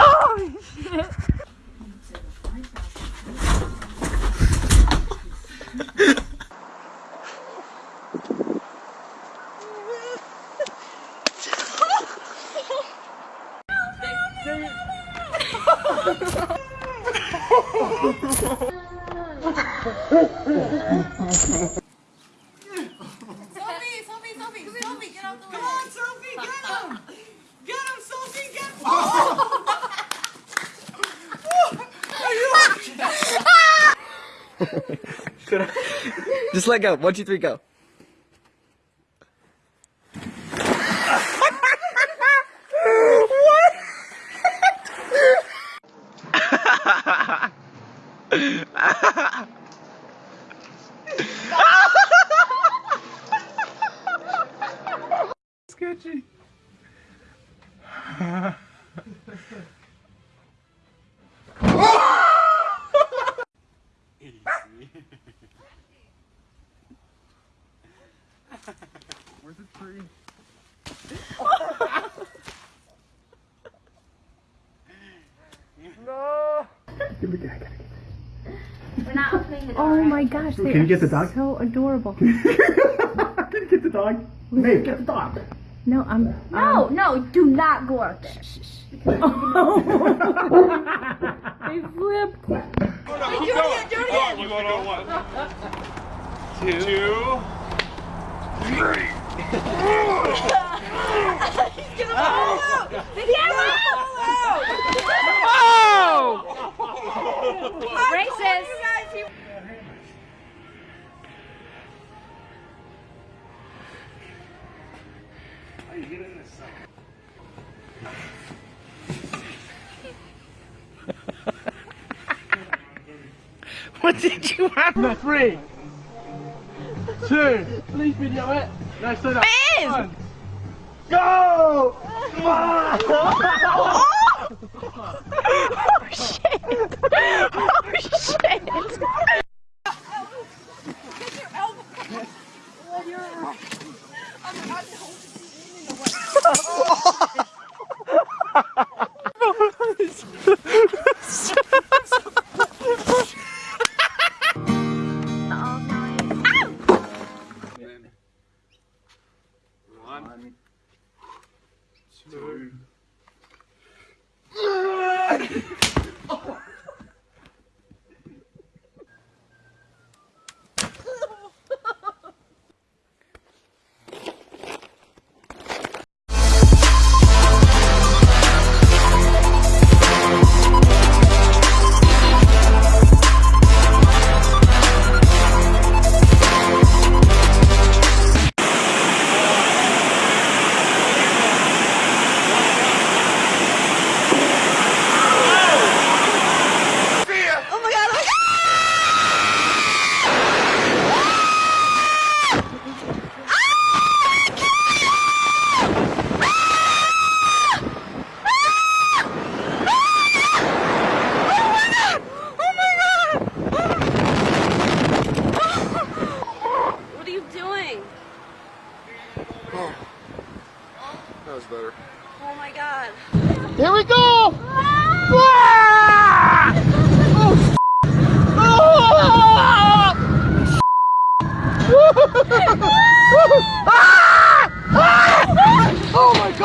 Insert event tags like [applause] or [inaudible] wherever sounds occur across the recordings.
Oh shit. Just let go. One, two, three, go. Sketchy. Where's the tree? no! Give me that. We're not opening the door. Oh my gosh, they [laughs] Can you get the dog? so adorable. Can you get the dog? Babe, get the dog. No, I'm. No, no, do not go out there. [laughs] They flipped. Do it again, do it again. We're going on one. Two. Two. Three. [laughs] Racist. Did you have? No, three. Two. Please video it. No, so that. One. Go! Oh shit! Oh shit! One. [laughs] [laughs]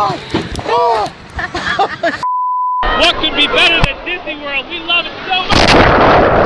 God! What could be better than Disney World? We love it so much.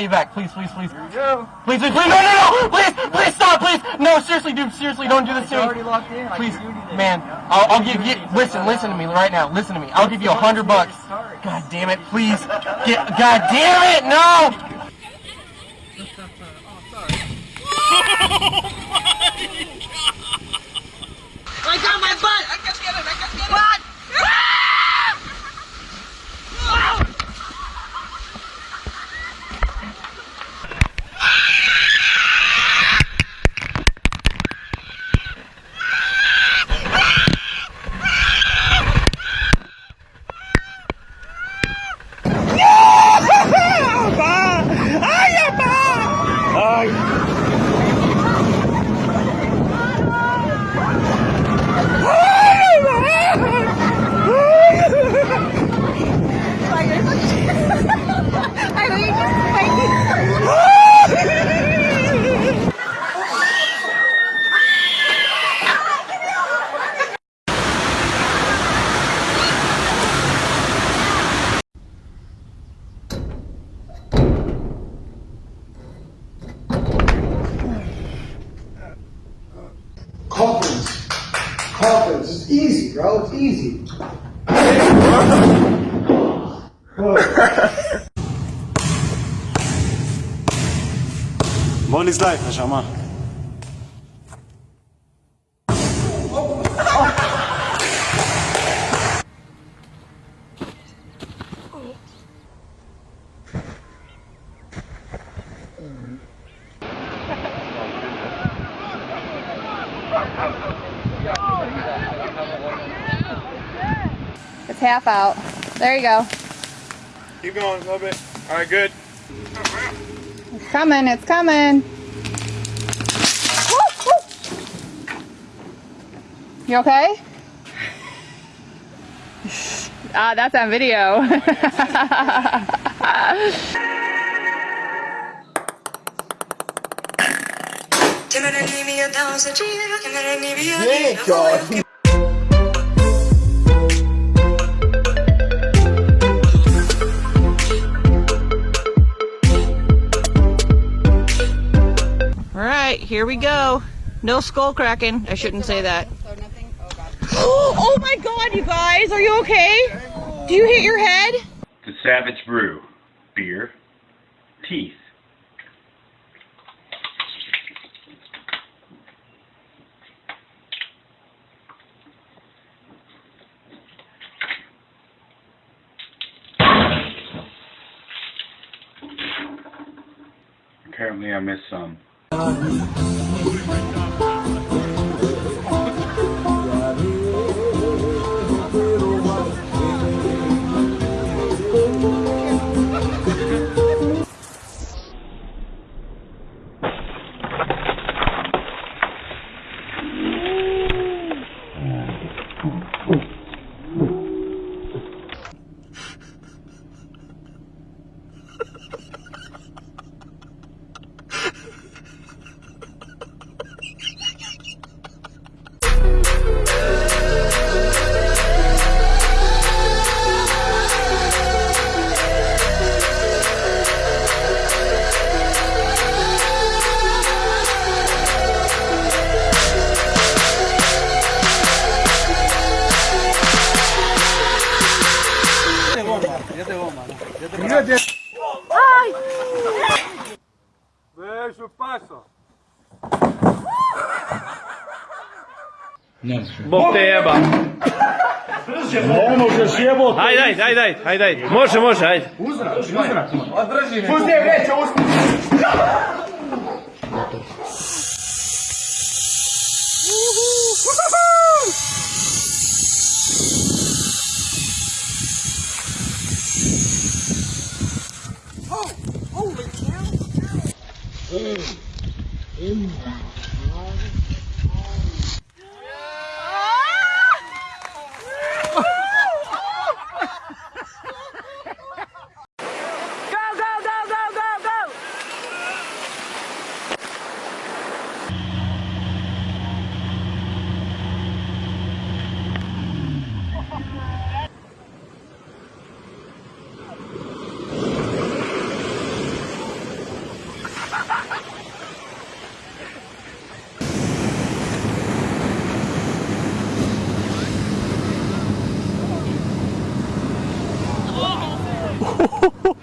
Pay you back. Please, please, please. Here you go. Please, please, please, no, no, no! Please, please stop, please! No, seriously, dude, seriously, don't do this to me. already locked in. Please, can do anything. man, I'll, I'll give you, listen, listen to me right now, listen to me. I'll give you a hundred bucks. God damn it, please. Get, God damn it, no! [laughs] I got my butt. I can get it. I can get it. Molly's life, Neshama. It's half out. There you go. Keep going a little bit. All right, good. It's coming. It's coming. Woo, woo. You okay? [laughs] Ah, that's on video. [laughs] Thank God. Here we go. No skull cracking. I shouldn't say that. Oh, [gasps] oh my God, you guys, are you okay? Do you hit your head? The Savage Brew. Beer. Teeth. Apparently I missed some. 啊。Pežu paso. Bog te jeba. Ono ne možeš jebote. Hajde, hajde, hajde, hajde, hajde, hajde, Može, može, hajde. Uzrak, uzrak. Drži me. Uzdi je vreća, uzdi. Oh, [laughs]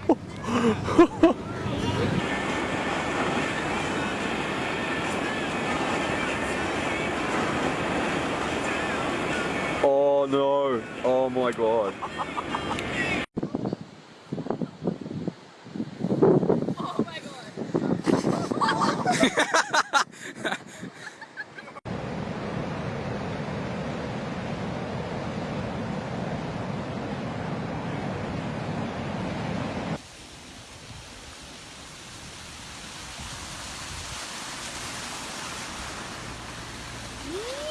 Woo!